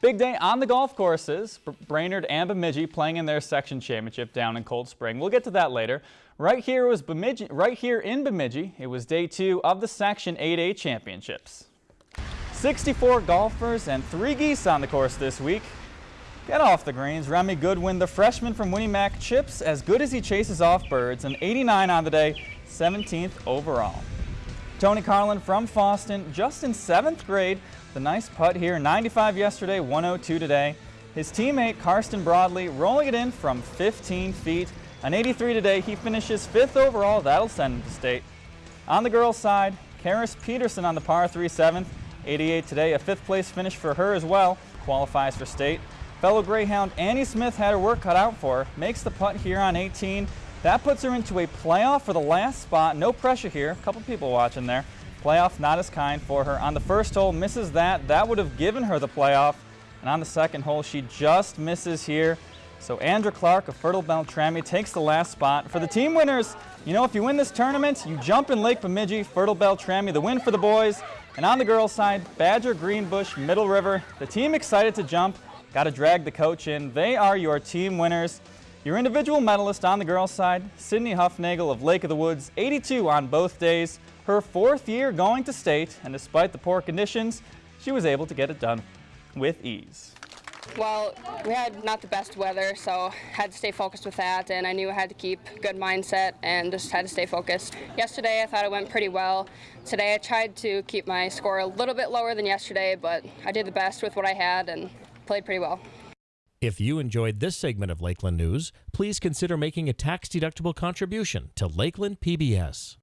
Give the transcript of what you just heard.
Big day on the golf courses. Brainerd and Bemidji playing in their section championship down in Cold Spring. We'll get to that later. Right here was Bemidji, right here in Bemidji, it was day two of the Section 8A championships. 64 golfers and three geese on the course this week. Get off the greens. Remy Goodwin, the freshman from Win-E-Mac, chips as good as he chases off birds. An 89 on the day, 17th overall. Tony Carlin from Fosston, just in seventh grade, the nice putt here, 95 yesterday, 102 today. His teammate Karsten Broadley rolling it in from 15 feet. An 83 today, he finishes fifth overall. That'll send him to state. On the girls' side, Karis Peterson on the par 3 seventh, 88 today. A fifth place finish for her as well. Qualifies for state. Fellow Greyhound Annie Smith had her work cut out for her. Makes the putt here on 18. That puts her into a playoff for the last spot. No pressure here. A couple people watching there. Playoff not as kind for her. On the first hole, misses that. That would have given her the playoff. And on the second hole, she just misses here. So Andrew Clark of Fertile Beltrami takes the last spot. For the team winners, you know, if you win this tournament, you jump in Lake Bemidji, Fertile Beltrami, the win for the boys. And on the girls' side, Badger, Greenbush, Middle River. The team excited to jump. Got to drag the coach in. They are your team winners. Your individual medalist on the girls' side, Sydney Huffnagel of Lake of the Woods, 82 on both days her fourth year going to state, and despite the poor conditions, she was able to get it done with ease. Well, we had not the best weather, so I had to stay focused with that, and I knew I had to keep good mindset and just had to stay focused. Yesterday, I thought it went pretty well. Today, I tried to keep my score a little bit lower than yesterday, but I did the best with what I had and played pretty well. If you enjoyed this segment of Lakeland News, please consider making a tax-deductible contribution to Lakeland PBS.